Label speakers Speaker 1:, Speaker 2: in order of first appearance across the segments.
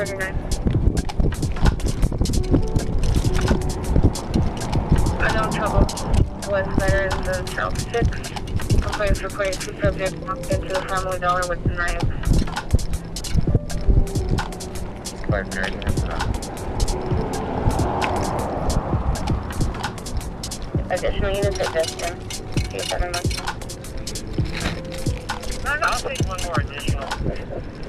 Speaker 1: 1739. Unknown trouble was there in the South 6. Complaints reporting two subjects walked into the family dollar with the knives.
Speaker 2: Partner,
Speaker 1: Additional units at Destin. See if that.
Speaker 2: I'll take one more additional.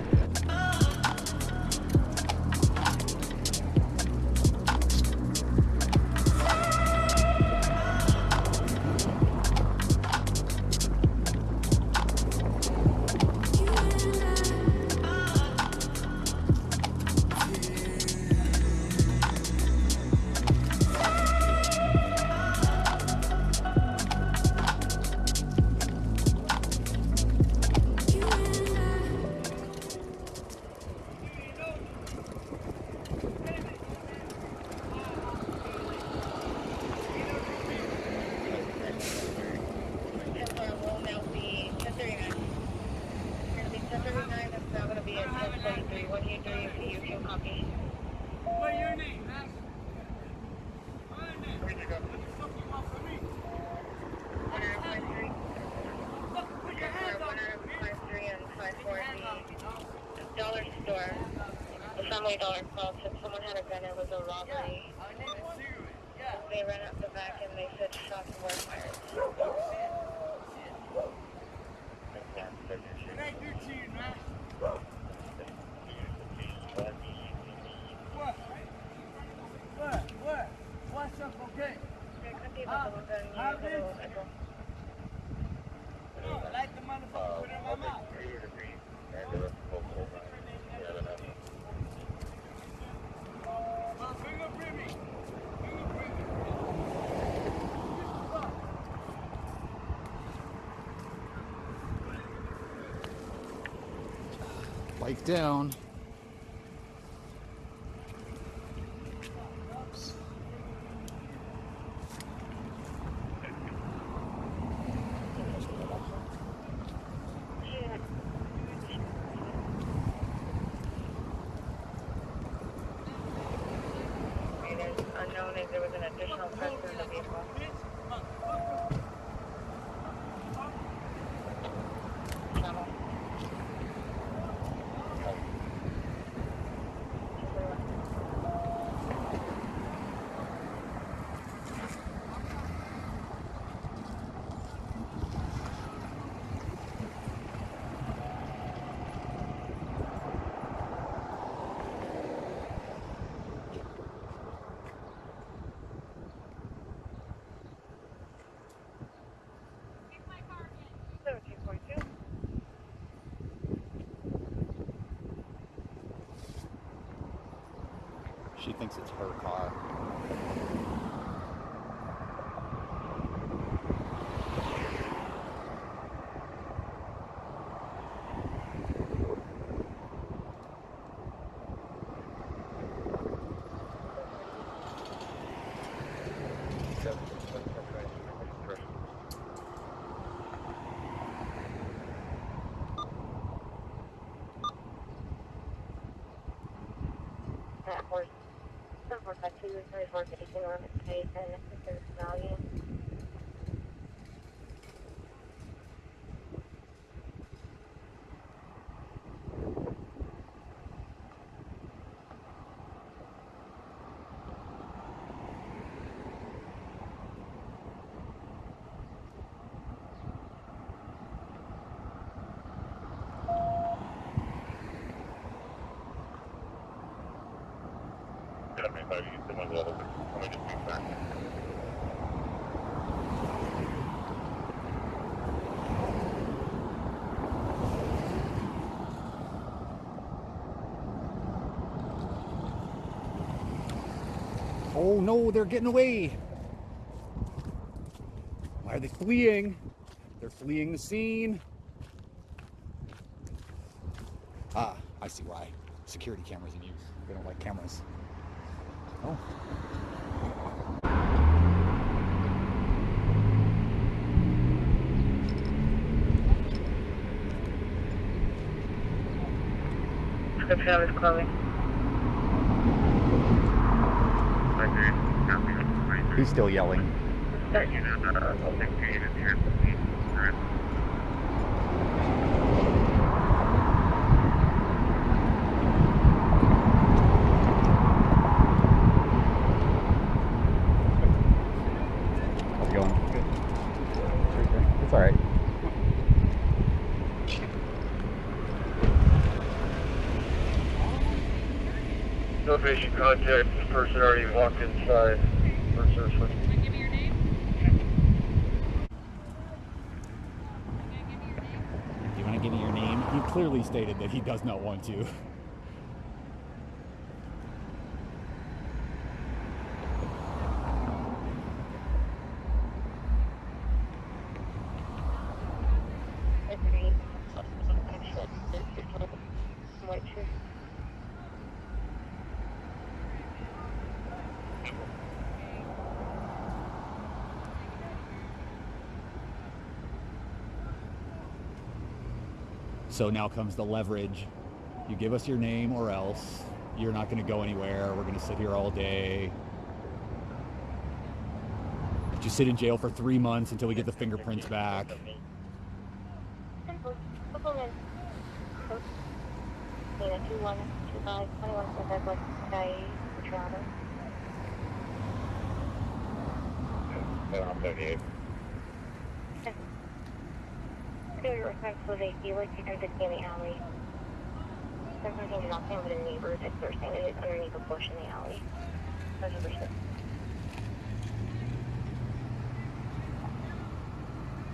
Speaker 1: Family dollar called said someone had a gun. It was a robbery.
Speaker 3: Yeah.
Speaker 1: They ran up the back and they said shots were fired.
Speaker 3: It ain't your cheating, man. What? What? What? What's up, okay? No, I like the motherfucker put it in my mouth. Well, fingerprint me. Fingerprint me.
Speaker 4: Bike down.
Speaker 1: There was an additional person in the vehicle.
Speaker 4: Thinks it's her car.
Speaker 1: That horse. Horse actually was very hard to taking on its case and its value.
Speaker 4: Oh no, they're getting away. Why are they fleeing? They're fleeing the scene. Ah, I see why. Security cameras in use. They don't like cameras. Oh.
Speaker 1: description of his clothing.
Speaker 2: Five three. Copy. Five three.
Speaker 4: He's still yelling.
Speaker 1: Start.
Speaker 2: Uh, I'll take three units here. Correct.
Speaker 4: How's it going? Good. It's all right.
Speaker 2: No patient contact. This person already walked inside. Person is
Speaker 4: Do you want to give me your name? He clearly stated that he does not want to. so now comes the leverage. You give us your name or else you're not going to go anywhere. We're going to sit here all day. But you sit in jail for three months until we get the fingerprints back
Speaker 2: thirty-eight.
Speaker 1: Clear your responsibility. You like to enter the alley. Sometimes you're saying, but the neighbors, if they're saying it underneath a bush in the alley.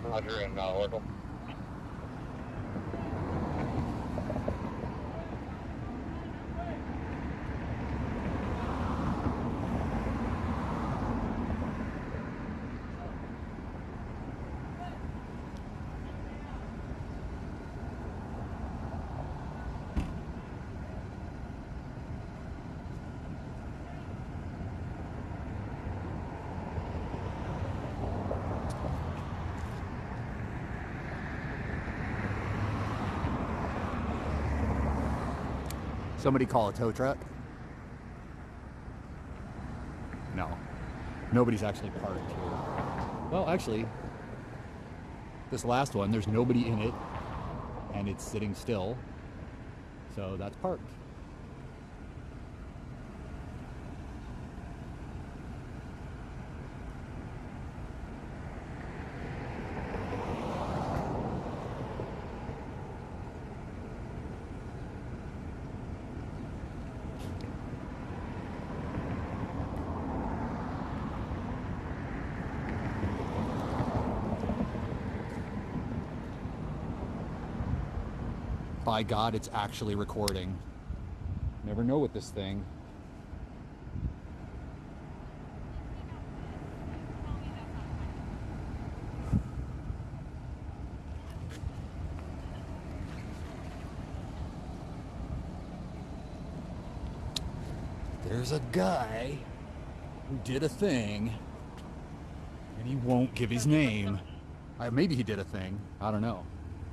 Speaker 2: Roger and uh, Oracle.
Speaker 4: Somebody call a tow truck? No. Nobody's actually parked here. Well, actually, this last one, there's nobody in it, and it's sitting still. So that's parked. By God, it's actually recording. Never know with this thing. There's a guy who did a thing, and he won't give his name. Uh, maybe he did a thing. I don't know.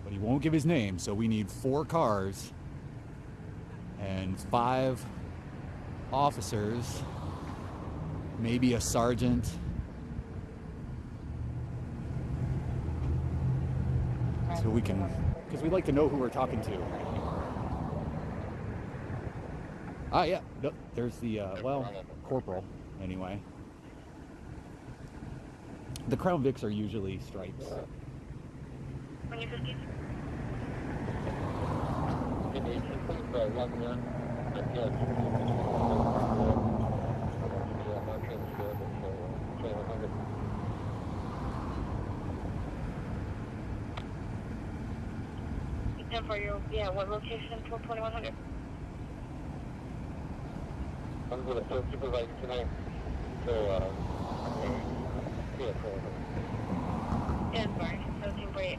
Speaker 4: But he won't give his name, so we need four cars and five officers, maybe a sergeant. So we can, because we'd like to know who we're talking to. Ah, yeah, there's the, uh, well, corporal, anyway. The Crown Vics are usually stripes.
Speaker 1: When you fifty. And for your yeah, what location till twenty one hundred?
Speaker 2: I'm going to supervise tonight. So, uh, yeah, so,
Speaker 1: Yeah, sorry. Seventeen forty eight.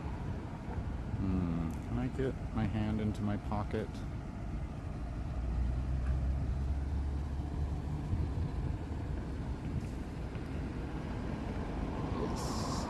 Speaker 4: Hmm, can I get my hand into my pocket? Yes.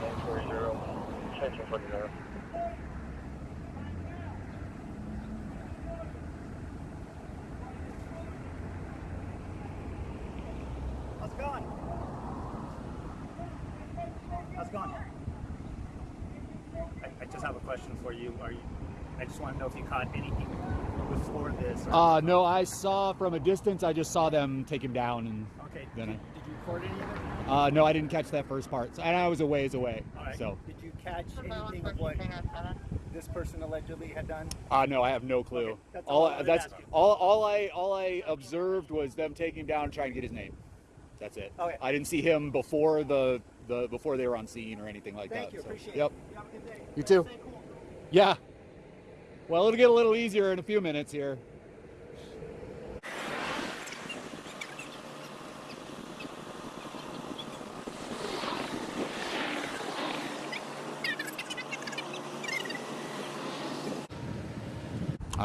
Speaker 2: 940, extension 40.
Speaker 5: How's it going? How's it going? I, I just have a question for you. Are you? I just want to know if you caught anything before this. Or,
Speaker 4: Uh, no, I saw from a distance. I just saw them take him down, and
Speaker 5: okay.
Speaker 4: then
Speaker 5: Did, did you record any of it?
Speaker 4: uh, no, I didn't catch that first part, and I was a ways away.
Speaker 5: All right.
Speaker 4: So,
Speaker 5: Did you catch anything of what this person allegedly had done?
Speaker 4: uh, no, I have no clue.
Speaker 5: Okay, that's
Speaker 4: all
Speaker 5: all I
Speaker 4: that's
Speaker 5: asking.
Speaker 4: all. All I all I observed was them taking him down, and trying to get his name. That's it.
Speaker 5: Okay.
Speaker 4: I didn't see him before the the before they were on scene or anything like
Speaker 5: Thank
Speaker 4: that.
Speaker 5: you.
Speaker 4: so,
Speaker 5: Appreciate
Speaker 4: Yep.
Speaker 5: it. You have a good day.
Speaker 4: You too.
Speaker 5: Cool.
Speaker 4: Yeah. Well, it'll get a little easier in a few minutes here.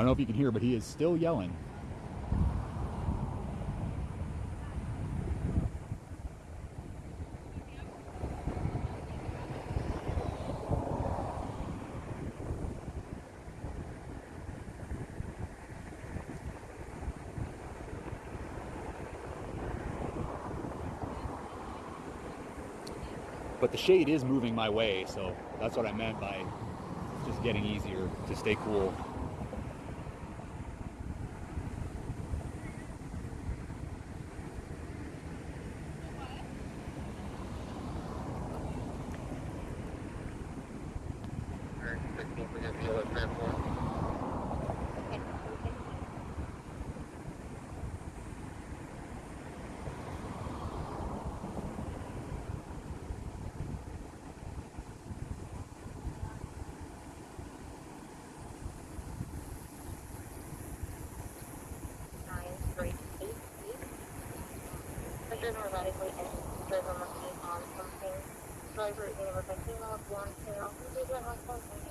Speaker 4: Don't know if you can hear, but he is still yelling. But the shade is moving my way, so that's what I meant by just getting easier to stay cool.
Speaker 1: Driven erratically driven looking on something. Driver is name was Latino, blonde hair, maybe that was something.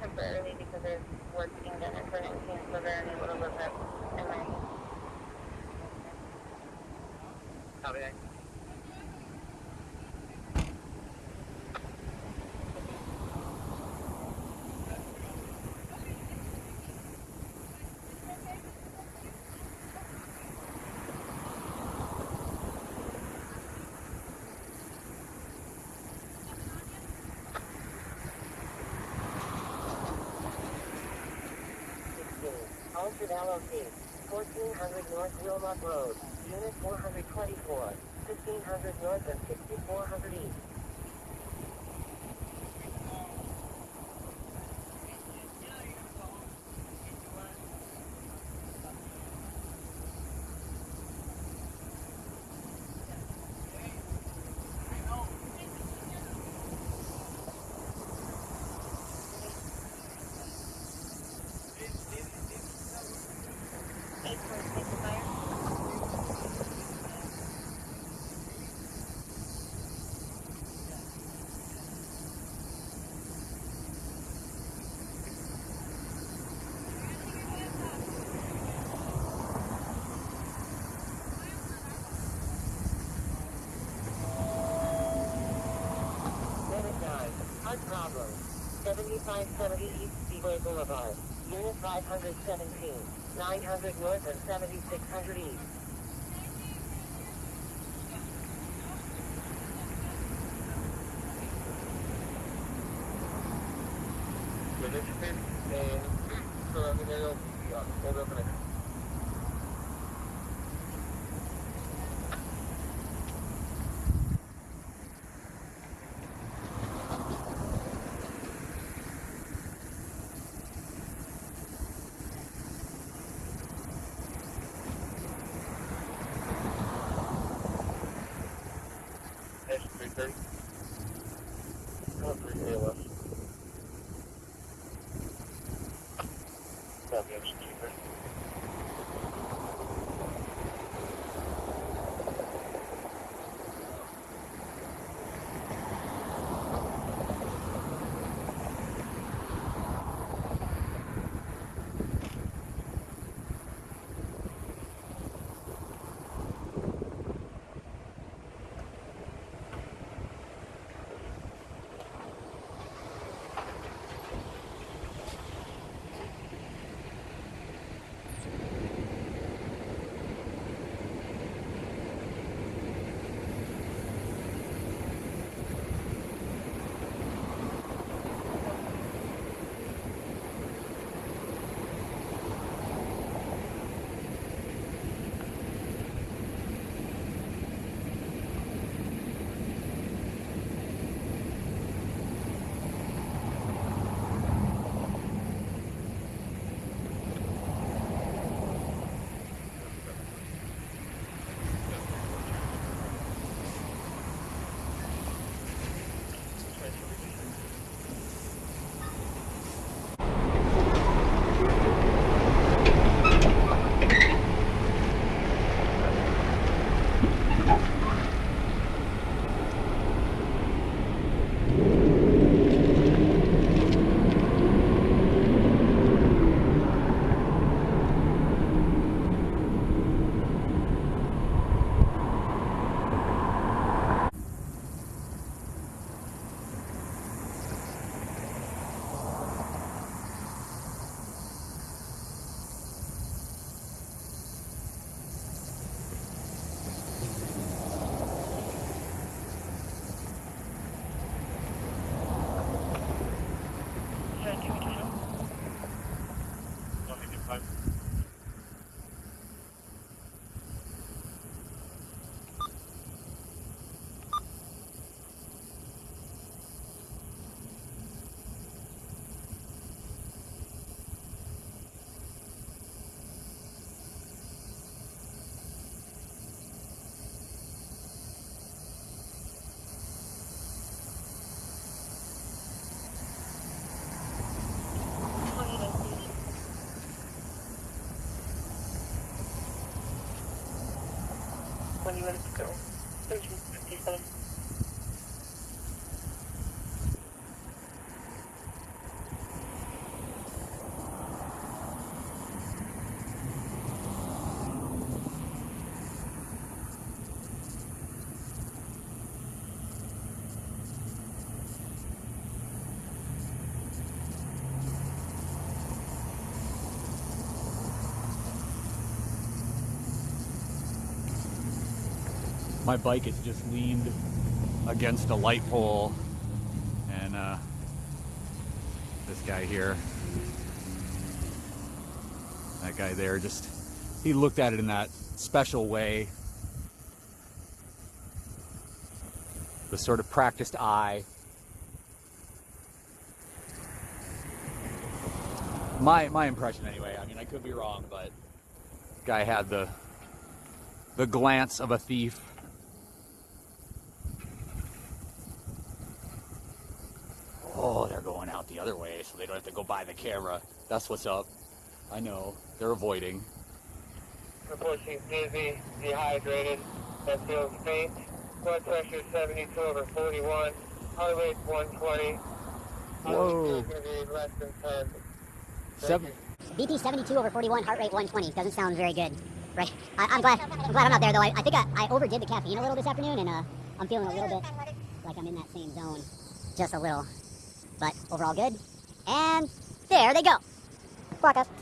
Speaker 1: temporarily because there's work being done in front of me, so they're unable to look up and like
Speaker 2: Copy that.
Speaker 1: Alfred LLC, 1400 North Wilmot Road, Unit 424, 1500 North and 6400 East. 7570 East Speedway Boulevard. Unit 517. 900 North and 7600 East.
Speaker 2: Unit 15, surrounding area, yeah, hold up a minute.
Speaker 4: My bike is just leaned against a light pole, and uh, this guy here, that guy there, just he looked at it in that special way, the sort of practiced eye. My my impression, anyway. I mean, I could be wrong, but guy had the the glance of a thief. Oh, they're going out the other way, don't have to go by the camera. That's what's up. I know. They're avoiding.
Speaker 2: Report she's dizzy, dehydrated, that feels faint. Blood pressure 72 over 41. Heart rate 120.
Speaker 4: Whoa.
Speaker 2: Going to be less than 10.
Speaker 4: Seven.
Speaker 6: BP 72 over 41, heart rate 120. Doesn't sound very good. Right. I, I'm glad. I'm glad I'm not there though. I, I think I, I overdid the caffeine a little this afternoon, and uh, I'm feeling a little bit like I'm in that same zone, just a little. But overall good. And there they go. Walk up.